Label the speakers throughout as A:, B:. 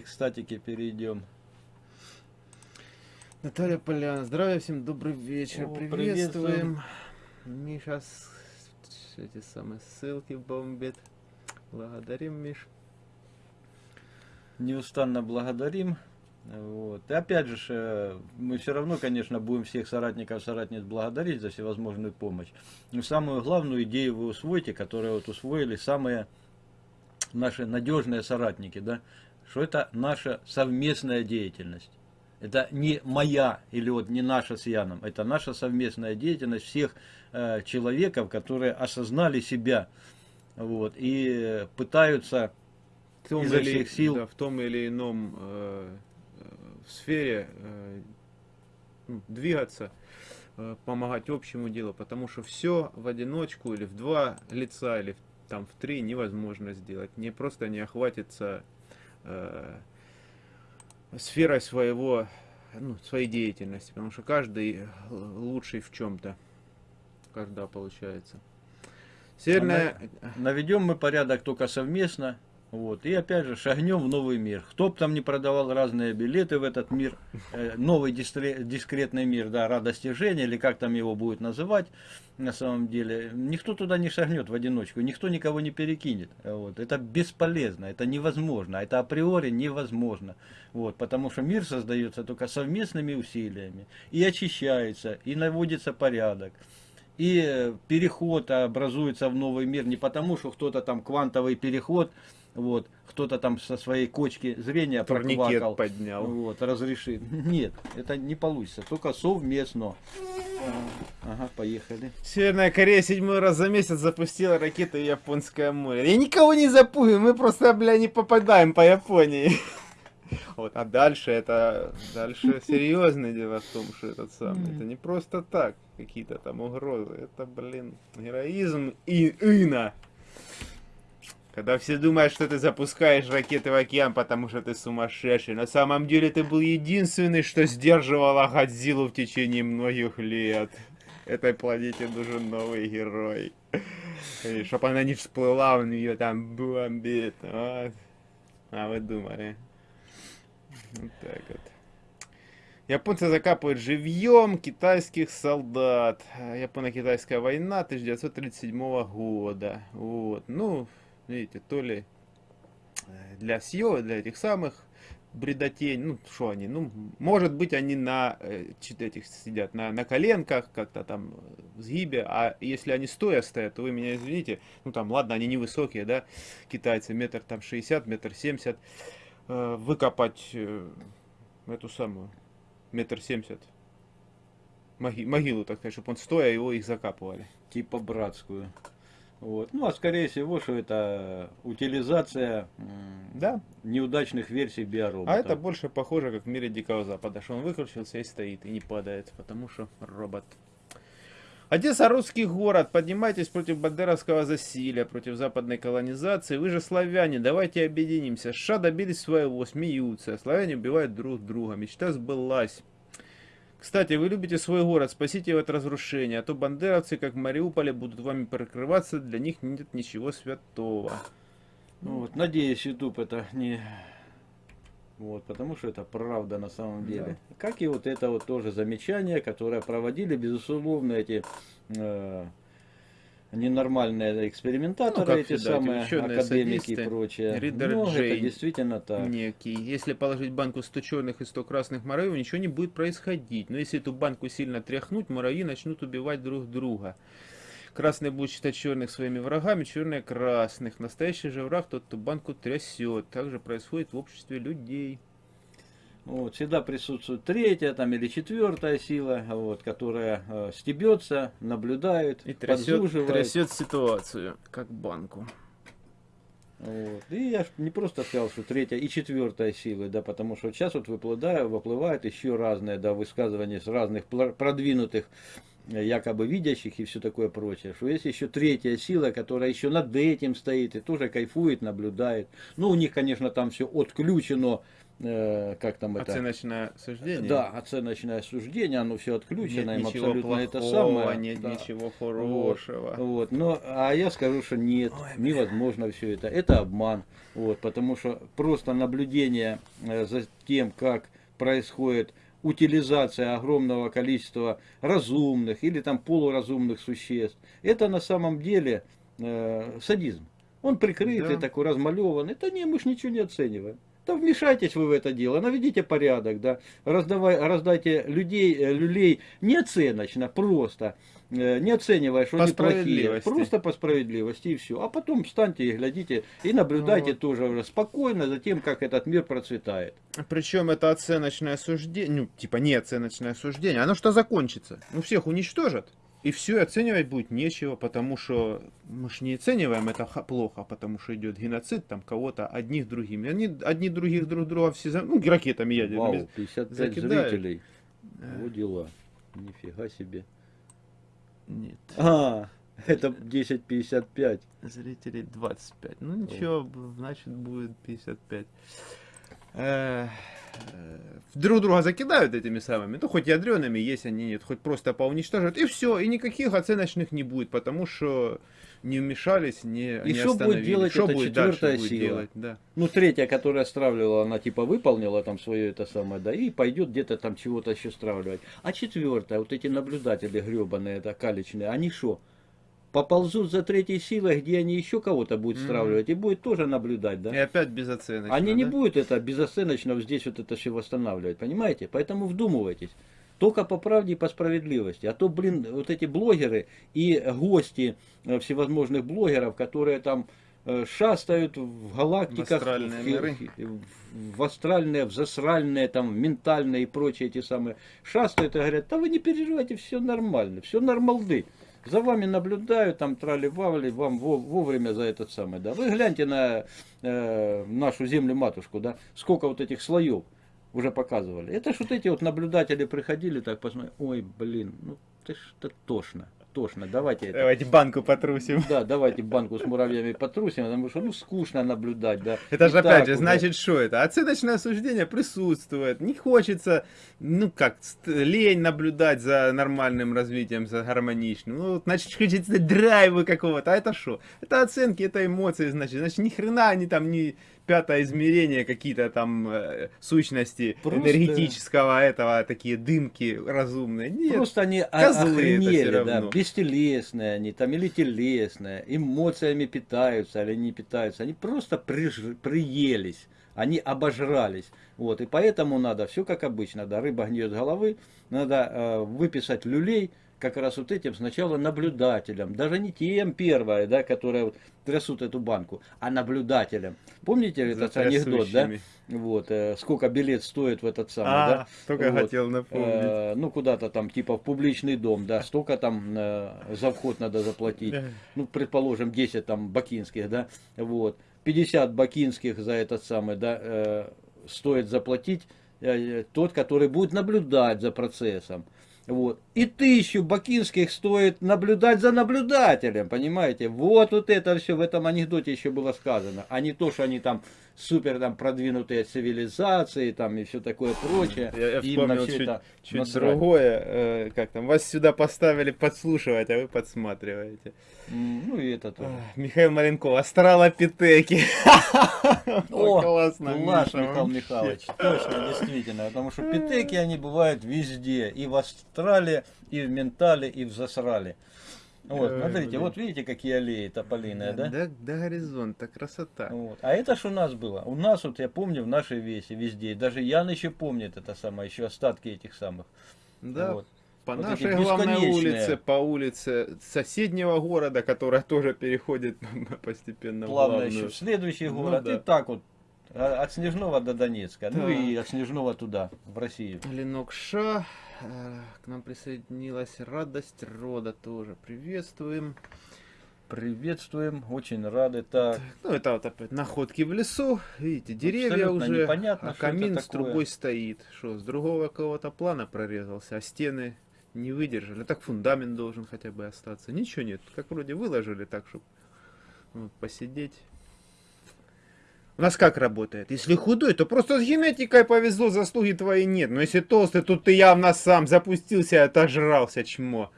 A: давайте к статике перейдем.
B: Наталья Поляна, здравия всем, добрый вечер,
A: О,
B: приветствуем. Миша, с- эти самые ссылки бомбит. Благодарим, Миш.
A: Неустанно благодарим. Вот. И опять же, э, мы все равно, конечно, будем всех соратников, соратниц благодарить за всевозможную помощь. Но самую главную идею вы усвоите, которую вот усвоили самые наши надежные соратники, да, что это наша совместная деятельность. Это не моя или вот не наша с Яном, это наша совместная деятельность всех э, человеков, которые осознали себя вот, и пытаются
B: В том,
A: Изо
B: или,
A: всех сил.
B: да, в том или ином э, э, сфере э, ну, двигаться, э, помогать общему делу, потому что все в одиночку или в два лица, или в, там в три невозможно сделать. Не просто не охватится э, сферой своего, ну, своей деятельности, потому что каждый лучший в чем-то. Каждая получается. Северная...
A: Наведем мы порядок только совместно. Вот. И опять же шагнем в новый мир. Кто бы там не продавал разные билеты в этот мир, э, новый дискретный мир, да, радости Жени, или как там его будет называть на самом деле, никто туда не шагнет в одиночку, никто никого не перекинет. Вот. Это бесполезно, это невозможно, это априори невозможно. Вот. Потому что мир создается только совместными усилиями. И очищается, и наводится порядок. И переход образуется в новый мир не потому, что кто-то там квантовый переход, вот, кто-то там со своей кочки зрения
B: Турникет
A: проквакал,
B: поднял.
A: вот, разрешит. Нет, это не получится, только совместно. Ага, поехали.
B: Северная Корея седьмой раз за месяц запустила ракеты в Японское море. Я никого не запугиваю, мы просто, бля, не попадаем по Японии. Вот, а дальше это, дальше серьезное дело в том, что этот самый, это не просто так, какие-то там угрозы, это, блин, героизм и ина. Когда все думают, что ты запускаешь ракеты в океан, потому что ты сумасшедший, на самом деле ты был единственный, что сдерживал Годзиллу в течение многих лет. Этой планете нужен новый герой. И чтоб она не всплыла, он ее там бомбит. Вот. А вы думали? Вот так вот. Японцы закапывают живьем китайских солдат. Японо-китайская война 1937 года. Вот. Ну, видите, то ли э, для съё, для этих самых бредотень, ну, что они, ну, может быть, они на э, этих сидят, на, на коленках, как-то там в сгибе, а если они стоя стоят, то вы меня извините, ну, там, ладно, они невысокие, да, китайцы, метр там 60, метр 70, э, выкопать эту самую, метр 70, моги- могилу, так сказать, чтобы он стоя, его их закапывали.
A: Типа братскую. Вот. Ну, а скорее всего, что это утилизация м,
B: Да,
A: неудачных версий биоробота.
B: а это больше похоже, как в мире Дикого Запада, что он выкрутился и стоит, и не падает, потому что робот. Одесса русский город, поднимайтесь против бандеровского засилия, против западной колонизации. Вы же славяне, давайте объединимся. США добились своего, смеются. Славяне убивают друг друга. Мечта сбылась. Кстати, вы любите свой город, спасите его от разрушения, а то бандеровцы, как в Мариуполе, будут вами прикрываться, для них нет ничего святого.
A: Ну вот, надеюсь, YouTube это не... Вот, потому что это правда на самом деле. Как и вот это вот тоже замечание, которое проводили, безусловно, эти э, ненормальные экспериментаторы,
B: Ну, как
A: эти
B: всегда,
A: самые академики и
B: садисты.
A: прочее.
B: Ридер
A: Но это
B: Джейн.
A: действительно так.
B: некий. Если положить банку 100 черных и 100 красных муравьев, ничего не будет происходить. Но если эту банку сильно тряхнуть, муравьи начнут убивать друг друга. Красные будут считать черных своими врагами, черные красных. Настоящий же враг тот, кто банку трясет. Так же происходит в обществе людей.
A: Вот, всегда присутствует третья там, или четвертая сила, вот, которая э, стебется, наблюдает,
B: И трясет, трясет ситуацию, как банку.
A: Вот. И я не просто сказал, что третья и четвертая силы, да, потому что сейчас вот выплывают, выплывают еще разные да, высказывания с разных продвинутых э, якобы видящих и все такое прочее, что есть еще третья сила, которая еще над этим стоит и тоже кайфует, наблюдает. Ну, у них, конечно, там все отключено, э, как там это...
B: Оценочное суждение.
A: Да, оценочное суждение, оно все отключено,
B: Нет
A: им
B: ничего
A: абсолютно
B: плохого,
A: это самое.
B: нет
A: да.
B: ничего хорошего.
A: Вот, но, а я скажу, что нет, невозможно все это. Это обман. Вот, потому что просто наблюдение э, за тем, как происходит утилизация огромного количества разумных или там полуразумных существ, это на самом деле э, садизм. Он прикрытый,
B: Да.
A: такой размалеванный. Это не, мы ж ничего не оцениваем. Да вмешайтесь вы в это дело, наведите порядок, да, раздавай, раздайте людей, э, люлей неоценочно, просто, э, не оценивая, что
B: По
A: они плохие, просто по справедливости и все. А потом встаньте и глядите, и наблюдайте
B: Вот.
A: тоже уже спокойно за тем, как этот мир процветает.
B: Причем это оценочное суждение, ну, типа не оценочное суждение, оно что закончится? Ну, всех уничтожат. И все, оценивать будет нечего, потому что мы ж не оцениваем это плохо, потому что идет геноцид, там кого-то одних другими. Они одни других друг друга все, за- ну, ракетами ядерными.
A: Вау, 55
B: закидают.
A: зрителей.
B: Э.
A: Вот дела. Нифига себе.
B: Нет,
A: А, это 10.55.
B: зрителей 25. Ну, ничего, значит, будет 55. Э, э, Друг друга закидают этими самыми, ну хоть ядреными, есть они нет, хоть просто поуничтожат, и все, и никаких оценочных не будет, потому что не вмешались, не,
A: И
B: не
A: что будет делать
B: Что
A: эта
B: будет дальше
A: четвертая
B: будет
A: сила?
B: делать, да.
A: Ну, третья, которая стравливала, она типа выполнила там свое это самое, да, и пойдет где-то там чего-то еще стравливать. А четвертая, вот эти наблюдатели гребаные, это калечные, они что? Поползут за третьей силой, где они еще кого-то будут
B: Мгм.
A: стравливать, и будет тоже наблюдать, да?
B: И опять безоценочно.
A: Они не
B: да?
A: будут это безоценочно здесь вот это все восстанавливать, понимаете? Поэтому вдумывайтесь. Только по правде и по справедливости. А то, блин, вот эти блогеры и гости э, всевозможных блогеров, которые там э, шастают в галактиках,
B: астральные
A: в,
B: миры.
A: в- в астральные, в засральные, там, в ментальные и прочие эти самые, шастают и говорят, да вы не переживайте, все нормально, все нормалды. За вами наблюдают, там трали-вали, вам во- вовремя за этот самый, да. Вы гляньте на э, нашу землю-матушку, да, сколько вот этих слоев уже показывали. Это ж вот эти вот наблюдатели приходили, так посмотрели, ой, блин, ну ты что тошно, тошно, давайте это.
B: Давайте банку потрусим.
A: Да, давайте банку с муравьями потрусим, потому что ну скучно наблюдать, да.
B: Это же опять же, значит, что это? Оценочное суждение присутствует. Не хочется, ну как, лень наблюдать за нормальным развитием, за гармоничным. Ну, значит, хочется драйва какого-то. А это что? Это оценки, это эмоции, значит. Значит, ни хрена они там не пятое измерение, какие-то там э, сущности
A: Просто-
B: энергетического этого, такие дымки разумные. Нет.
A: Просто они
B: козлы
A: охренели, да, бестелесные они там или телесные, эмоциями питаются или не питаются, они просто приж- приелись, они обожрались, вот, и поэтому надо все как обычно, да, рыба гниет головы, надо э, выписать люлей, как раз вот этим сначала наблюдателям, даже не тем первое, да, которые вот трясут эту банку, а наблюдателям. Помните этот анекдот, да? Вот, э, сколько билет стоит в этот самый,
B: А,
A: да?
B: только
A: Вот.
B: хотел напомнить.
A: Э, ну, куда-то там, типа, в публичный дом, да, столько там э, за вход надо заплатить. Ну, предположим, 10 там бакинских, да, вот. 50 бакинских за этот самый, да, э, стоит заплатить э, тот, который будет наблюдать за процессом. Вот. И тысячу бакинских стоит наблюдать за наблюдателем, понимаете? Вот, вот это все в этом анекдоте еще было сказано. А не то, что они там супер там продвинутые цивилизации там и все такое прочее.
B: Я, я вспомнил чуть,
A: это
B: чуть
A: насрать.
B: другое. э, как там, вас сюда поставили подслушивать, а вы подсматриваете.
A: Ну и это тоже.
B: Михаил Маленков, астралопитеки.
A: О,
B: классно,
A: Класс, Михаил. Михайлович, точно, действительно, потому что питеки, они бывают везде, и в астрале, и в ментале, и в засрале. Вот,
B: Ой,
A: смотрите, вот видите, какие аллеи тополиные, да?
B: До, до горизонта, красота.
A: Вот. А это ж у нас было. У нас, вот я помню, в нашей весе везде, даже Ян еще помнит это самое, еще остатки этих самых.
B: Да,
A: Вот.
B: по
A: Вот
B: нашей главной улице, по улице соседнего города, которая тоже переходит постепенно в
A: Плавно
B: главную.
A: еще в следующий
B: Ну
A: город,
B: да.
A: и так вот, а- от Снежного до Донецка, ну
B: Да.
A: и от Снежного туда, в Россию.
B: Ленок Ша, э, к нам присоединилась Радость Рода тоже. Приветствуем.
A: Приветствуем, очень рады. Так,
B: Ну, это вот опять находки в лесу. Видите, деревья
A: Абсолютно
B: уже,
A: непонятно,
B: а камин с трубой стоит. Что, с другого какого-то плана прорезался, а стены не выдержали. Так фундамент должен хотя бы остаться. Ничего нет. Как вроде выложили так, чтобы вот, посидеть. У нас как работает? Если худой, то просто с генетикой повезло, заслуги твои нет. Но если толстый, то ты явно сам запустился и отожрался, чмо.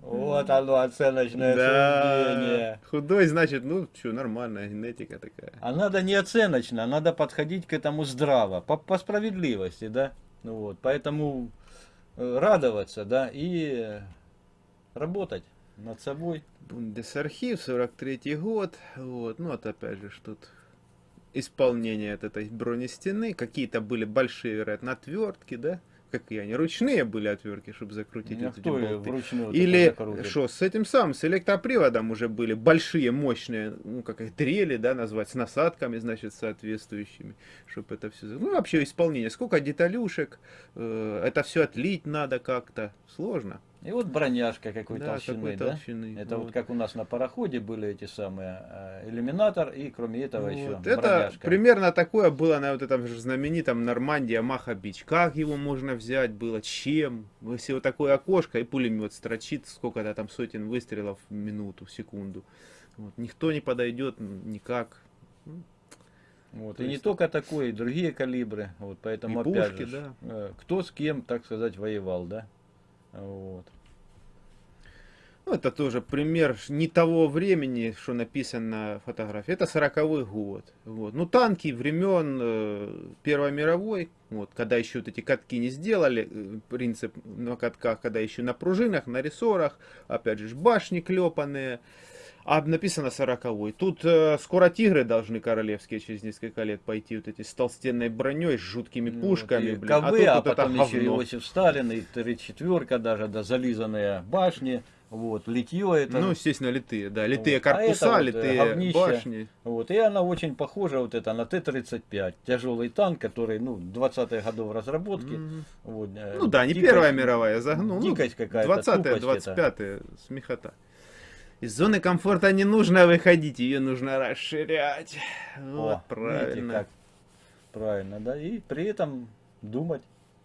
A: Вот оно, оценочное суждение.
B: Худой, значит, ну, что, нормальная генетика такая.
A: А надо не оценочно, надо подходить к этому здраво, по, по справедливости, да. Ну вот, поэтому э, радоваться, да, и э, работать над собой.
B: Бундесархив, 43 год, вот, ну, вот опять же, что тут исполнение от этой бронестены, какие-то были большие, вероятно, отвертки, да, какие они, ручные были отвертки, чтобы закрутить вот эти
A: кто
B: болты.
A: вручную
B: Или что, с этим самым, с электроприводом уже были большие, мощные, ну, как их дрели, да, назвать, с насадками, значит, соответствующими, чтобы это все... Ну, вообще исполнение, сколько деталюшек, э, это все отлить надо как-то, сложно.
A: И вот броняшка какой
B: Да,
A: толщины,
B: какой
A: да?
B: толщины,
A: Это вот.
B: вот.
A: как у нас на пароходе были эти самые э, иллюминатор и кроме этого еще
B: Вот. Это
A: броняшка.
B: примерно такое было на вот этом же знаменитом Нормандия Маха Бич. Как его можно взять было, чем? Если вот такое окошко и пулемет строчит, сколько-то там сотен выстрелов в минуту, в секунду. Вот. Никто не подойдет никак.
A: Вот.
B: То
A: И не
B: есть-
A: только такой, и другие калибры. Вот, поэтому
B: И
A: опять
B: пушки,
A: же,
B: да.
A: э, кто с кем, так сказать, воевал, да? Вот.
B: Ну, это тоже пример не того времени, что написано на фотографии. Это 40 год. Вот. Ну, танки времен э, Первой мировой, вот, когда еще вот эти катки не сделали, э, принцип на катках, когда еще на пружинах, на рессорах, опять же, башни клепанные. А написано 40 Тут э, скоро тигры должны королевские через несколько лет пойти вот эти с толстенной броней, с жуткими
A: Ну,
B: пушками,
A: вот, и
B: блин.
A: КВ,
B: а
A: а
B: вот это
A: потом еще
B: говно.
A: Иосиф Сталин, и три четверка даже, да, зализанные башни, вот, литье это.
B: Ну, естественно, литые, да. Литые
A: Вот. А
B: корпуса,
A: это вот, э,
B: литые
A: говнище.
B: башни.
A: Вот, и она очень похожа вот это на Т-35, тяжелый танк, который, ну, 20-х годов разработки.
B: Мгм.
A: Вот, э,
B: Ну да, не
A: дикость-
B: Первая мировая, загнул. Ну,
A: Дикость какая-то,
B: 20-е,
A: тупость это.
B: 25-е, смехота. Из зоны комфорта не нужно выходить, ее нужно расширять. Вот,
A: О, видите,
B: правильно.
A: как правильно, да, и при этом думать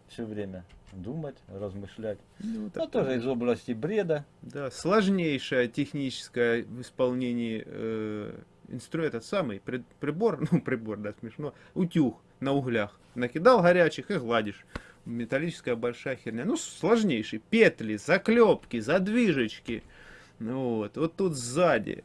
A: все время, думать, размышлять.
B: Ну,
A: Ну,
B: так,
A: тоже из области бреда.
B: Да, сложнейшая техническая в исполнении э, инстру этот самый при- прибор, ну прибор, да, смешно, утюг на углях. Накидал горячих и гладишь. Металлическая большая херня. Ну, сложнейший. Петли, заклепки, задвижечки. Ну вот, вот тут сзади.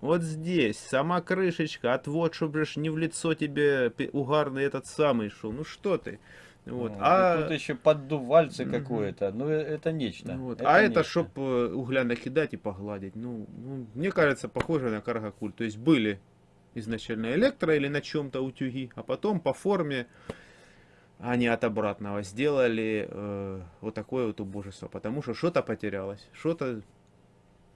B: Вот здесь, сама крышечка, отвод, чтобы не в лицо тебе угарный этот самый шел. Ну что ты? Вот.
A: Ну,
B: а...
A: Тут еще поддувальце какое-то. Ну, э, это нечто.
B: Вот. а это,
A: нечто.
B: чтоб э, угля накидать и погладить. Ну, ну, мне кажется, похоже на каргакуль. То есть были изначально электро или на чем-то утюги, а потом по форме они от обратного сделали э, вот такое вот убожество. Потому что что-то потерялось, что-то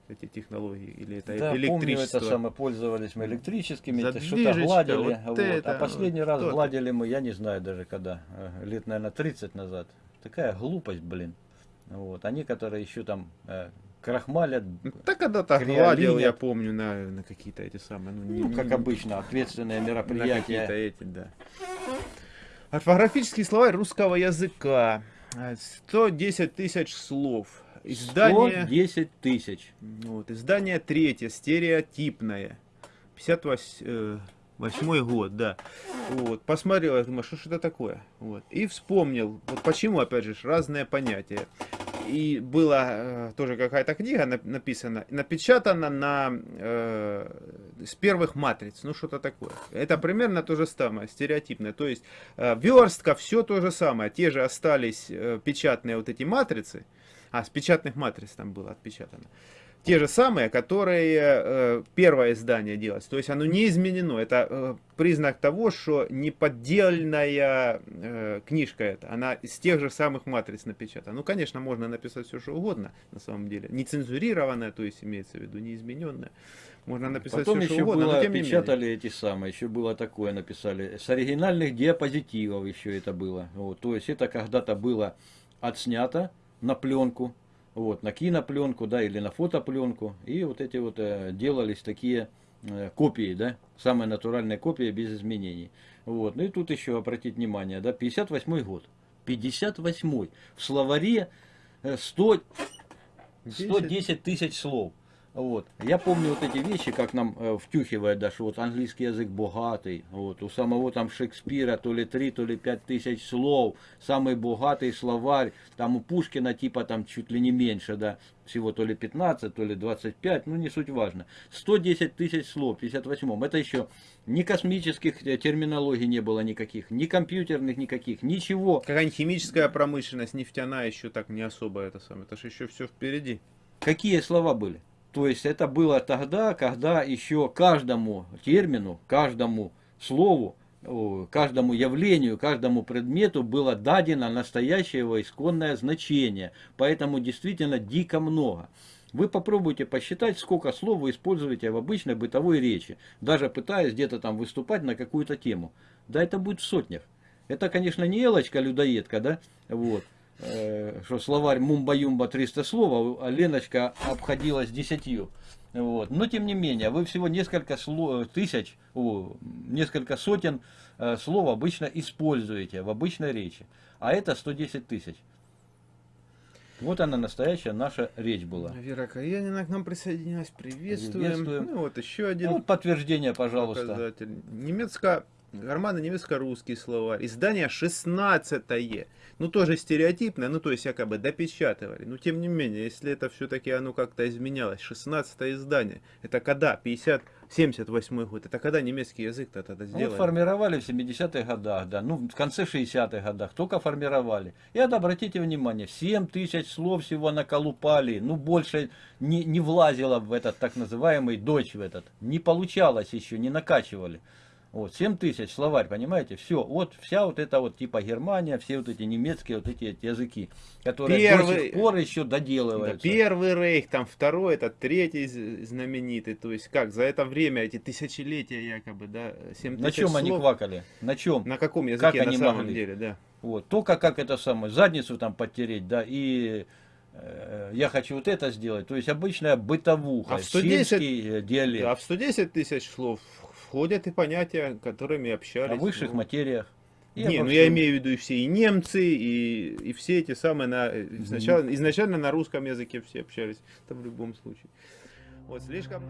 B: эти технологии или это
A: Да, помню,
B: электричество.
A: это самое, пользовались мы электрическими, это что-то гладили.
B: вот
A: вот.
B: это,
A: а последний раз
B: что-то.
A: гладили мы, я не знаю даже когда, э, лет, наверное, 30 назад. Такая глупость, блин. Вот. Они, которые еще там э, крахмалят,
B: Ну, Так когда-то гладил, я помню, на, на какие-то эти самые. Ну, не-
A: ну, как
B: не-
A: обычно, ответственные
B: На
A: мероприятия.
B: эти, да. Орфографический словарь русского языка. А, 110 тысяч слов. Издание,
A: 110 тысяч.
B: вот, издание третье, стереотипное. 58 год, да. Вот, посмотрел, я думаю, что ж это такое? Вот. И вспомнил, вот почему, опять же, разные понятия. И была э, тоже какая-то книга нап- написана, напечатана на э, с первых матриц, ну что-то такое. Это примерно то же самое, стереотипное. То есть э, верстка, все то же самое. Те же остались э, печатные вот эти матрицы. А, с печатных матриц там было отпечатано. Те же самые, которые э, первое издание делалось. То есть оно не изменено. Это э, признак того, что не поддельная э, книжка это. Она из тех же самых матриц напечатана. Ну, конечно, можно написать все, что угодно, на самом деле. Не цензурированная, то есть имеется в виду не измененная. Можно написать
A: Потом
B: все, что
A: еще
B: угодно,
A: было,
B: но тем менее.
A: печатали эти самые, еще было такое, написали, с оригинальных диапозитивов еще это было. Вот, то есть это когда-то было отснято на пленку, вот, на кинопленку, да, или на фотопленку, и вот эти вот э, делались такие э, копии, да, самые натуральные копии без изменений. Вот, ну и тут еще обратить внимание, да, 58 год. 58 В словаре э, 100,
B: Десять.
A: 110 тысяч слов. Вот. Я помню вот эти вещи, как нам э, втюхивают даже, вот английский язык богатый, вот, у самого там Шекспира то ли 3, то ли 5 тысяч слов, самый богатый словарь, там у Пушкина типа там чуть ли не меньше, да, всего то ли 15, то ли 25, ну не суть важно. 110 тысяч слов в 58-м, это еще ни космических э, терминологий не было никаких, ни компьютерных никаких, ничего.
B: Какая-нибудь химическая промышленность, нефтяная еще так не особо это самое. Это же еще все впереди.
A: Какие слова были? То есть это было тогда, когда еще каждому термину, каждому слову, каждому явлению, каждому предмету было дадено настоящее его исконное значение. Поэтому действительно дико много. Вы попробуйте посчитать, сколько слов вы используете в обычной бытовой речи, даже пытаясь где-то там выступать на какую-то тему. Да это будет в сотнях. Это, конечно, не Элочка-людоедка, да, вот, что словарь Мумба-Юмба 300 слов, а Леночка обходилась десятью. Вот. Но тем не менее, вы всего несколько слов, тысяч, о, несколько сотен э, слов обычно используете в обычной речи. А это 110 тысяч. Вот она настоящая наша речь была.
B: Вера Каянина к нам присоединилась. Приветствуем.
A: Приветствуем.
B: Ну вот еще один
A: Ну, вот подтверждение, пожалуйста.
B: показатель. Немецко Гармана немецко-русский словарь. Издание 16 -е. Ну, тоже стереотипное, ну, то есть, якобы допечатывали. Но, тем не менее, если это все-таки оно как-то изменялось. 16 издание. Это когда? 50, 78 год. Это когда немецкий язык-то тогда
A: Ну,
B: сделали?
A: Вот формировали в 70-х годах, да, ну в конце 60-х годах, только формировали. И вот обратите внимание, 7 тысяч слов всего наколупали, ну больше не, не влазило в этот так называемый дочь в этот, не получалось еще, не накачивали. Вот, 7 тысяч словарь, понимаете, все, вот вся вот эта вот типа Германия, все вот эти немецкие вот эти языки, которые до
B: Первый-
A: сих пор еще
B: Да,
A: доделываются.
B: первый рейх, там второй, это третий знаменитый. То есть как, за это время, эти тысячелетия якобы, да, 7
A: На чем они
B: слов.
A: квакали? На чем?
B: На каком языке
A: Как
B: на
A: они
B: самом
A: могли?
B: деле, да.
A: Вот, только как это самое, задницу там подтереть, да, и э, я хочу вот это сделать. То есть обычная бытовуха,
B: А в 110
A: сельский э, диалект.
B: А в 110 тысяч слов входят и понятия, которыми общались.
A: о высших
B: ну.
A: материях. И
B: Не, ну я имею в виду и все, и немцы, и, и все эти самые, на, изначально, изначально на русском языке все общались, это в любом случае. Вот слишком...